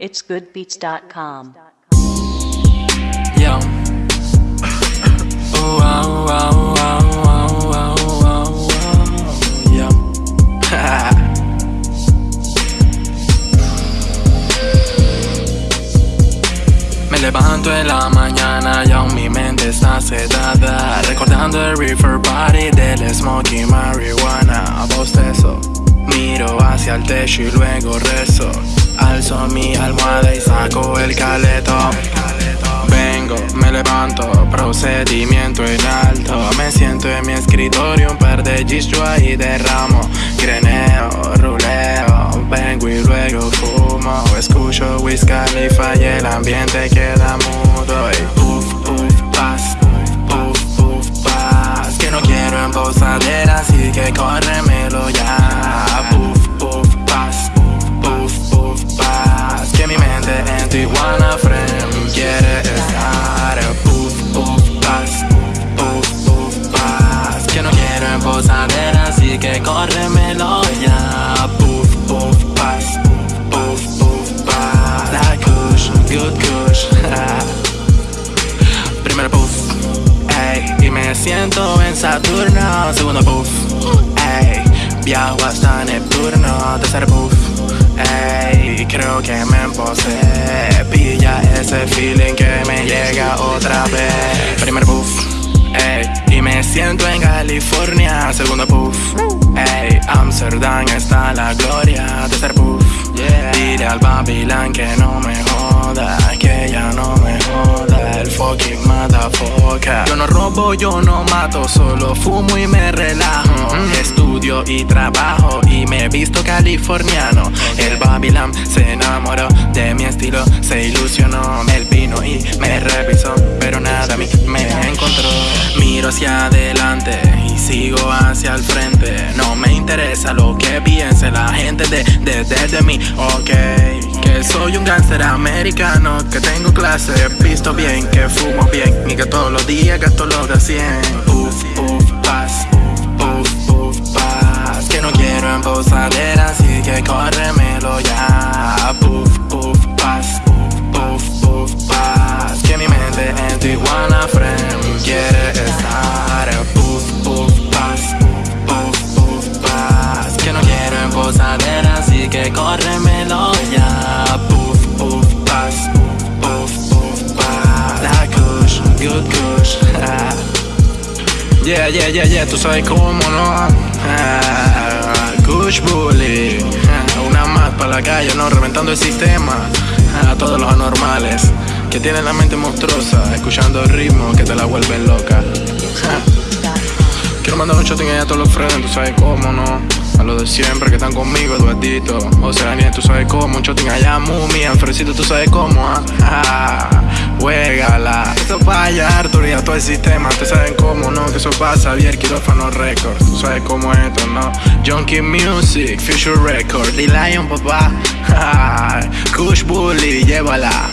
itsgoodbeats.com. Ah, ah, ah, ah, ah, ah, Yo. Me levanto en la mañana y aún mi mente está sedada Recordando el reefer party del smoky marihuana Bostezo, miro hacia el techo y luego rezo Alzo mi almohada y saco el caleto. Vengo, me levanto, procedimiento en alto. Me siento en mi escritorio, un par de yo ahí derramo. Greneo, ruleo, vengo y luego fumo. Escucho Wiz Khalifa y el ambiente queda mudo. Y puff, puff, paz, puff, puff, paz. Que no quiero en Tijuana, friend, quiere estar. Puff, puff, paz, puff, puff, paz Que no quiero en posadera, así que córremelo ya. Puff, puff, paz, puff, puff, paz La kush, good kush. Primero puff, ey. Y me siento en Saturno. Segundo puff, ey. Viajo hasta Neptuno. Tercer puff, ey Creo que me empocé. Pilla ese feeling que me llega otra vez. Primer puff, ey. Y me siento en California. Segundo puff, ey. Amsterdam está la gloria. Tercer puff, Dile al Babylon que no me Que ya no me joda El fucking motherfucker. Yo no robo, yo no mato Solo fumo y me relajo. Estudio y trabajo Y me he visto californiano. El Babylon se enamoró de mi estilo Se ilusionó Él vino y me revisó Pero nada a mí me encontró. Miro hacia adelante y sigo hacia el frente. No me interesa lo que piense la gente de, de, de, de mí Ok, que soy un gánster americano Que tengo clase, visto bien, que fumo bien Y que todos los días gasto lo de 100 Uf, uf, paz, uf, uf, paz Que no quiero en posadera, así que córremelo ya Yeah, yeah, yeah, tú sabes cómo, ¿no? Ah, Kush Bully Ah, Una más para la calle, ¿no? Reventando el sistema A todos los anormales Que tienen la mente monstruosa Escuchando el ritmo que te la vuelven loca Ah. Quiero mandar un shot a todos los friends, tú sabes cómo, ¿no? A los de siempre que están conmigo, Eduardito Oceanía, tú sabes cómo Un shoting allá, Mumi, Alfredito, tú sabes cómo, ¿ah? ah Esto para allá, Arthur y a todo el sistema. Ustedes saben cómo, ¿no? Que eso pasa. Bien, Quirófano Records. Tú sabes cómo es esto, ¿no? Junkie Music, Future Records The Lion, papá. Kush Bully, llévala